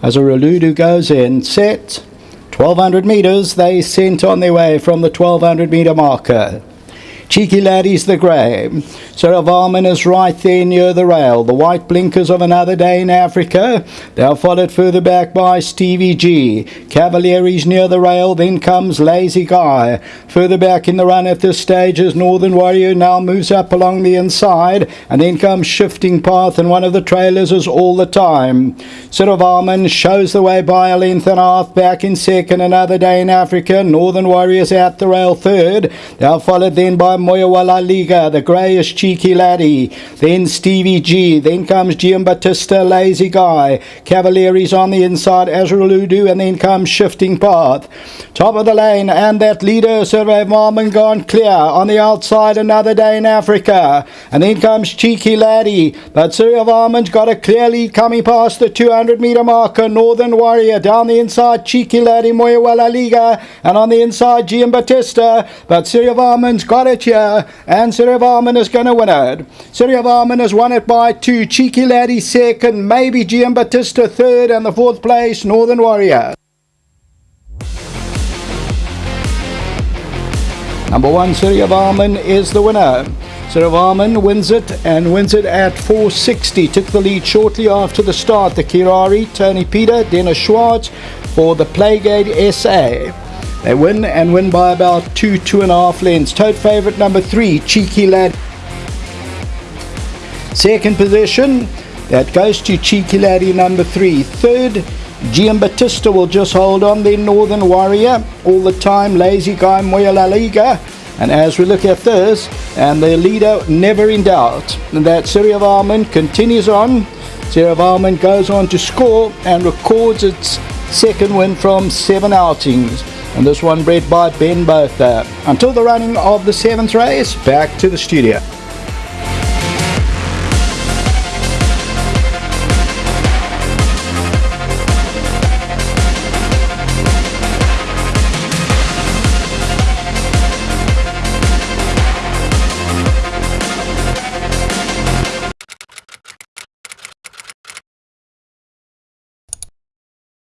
As a Reludu goes in, set, 1200 metres, they sent on their way from the 1200 metre marker. Cheeky Laddie's the grey. Surya Varman is right there near the rail. The white blinkers of another day in Africa. They are followed further back by Stevie G. Cavalieries near the rail. Then comes Lazy Guy. Further back in the run at this stage is Northern Warrior now moves up along the inside. And then comes Shifting Path and one of the trailers is all the time. Surya Varman shows the way by a length and a half back in second. Another day in Africa. Northern Warriors at the rail third. They are followed then by Moyawala Liga, the greyish cheeky laddie. Then Stevie G. Then comes Giambattista, lazy guy. Cavalieries on the inside, Azraludu, and then comes Shifting Path. Top of the lane, and that leader, Surya Varman, gone clear. On the outside, another day in Africa. And then comes Cheeky Laddie. But Surya Varman's got a clear lead coming past the 200 metre marker. Northern Warrior down the inside, Cheeky Laddie, Moyawala Liga. And on the inside, Giambattista. But Surya Varman's got it here, and Varman is going to win it. Surya Varman has won it by two. Cheeky Laddie second, maybe Giambattista third, and the fourth place, Northern Warrior. Number one, Surya Varman is the winner. Surya Varman wins it and wins it at 460. Took the lead shortly after the start. The Kirari, Tony Peter, Dennis Schwartz for the Playgate SA. They win and win by about two, two and a half lengths. Tote favourite number three, Cheeky Lad. Second position, that goes to Cheeky Laddie number three. Third, Giambattista will just hold on. Then Northern Warrior, all the time, Lazy Guy, Moya La Liga. And as we look at this, and the leader never in doubt, and that Surya Varman continues on. Surya Varman goes on to score and records its second win from seven outings and this one bred by Ben Botha. Until the running of the seventh race, back to the studio.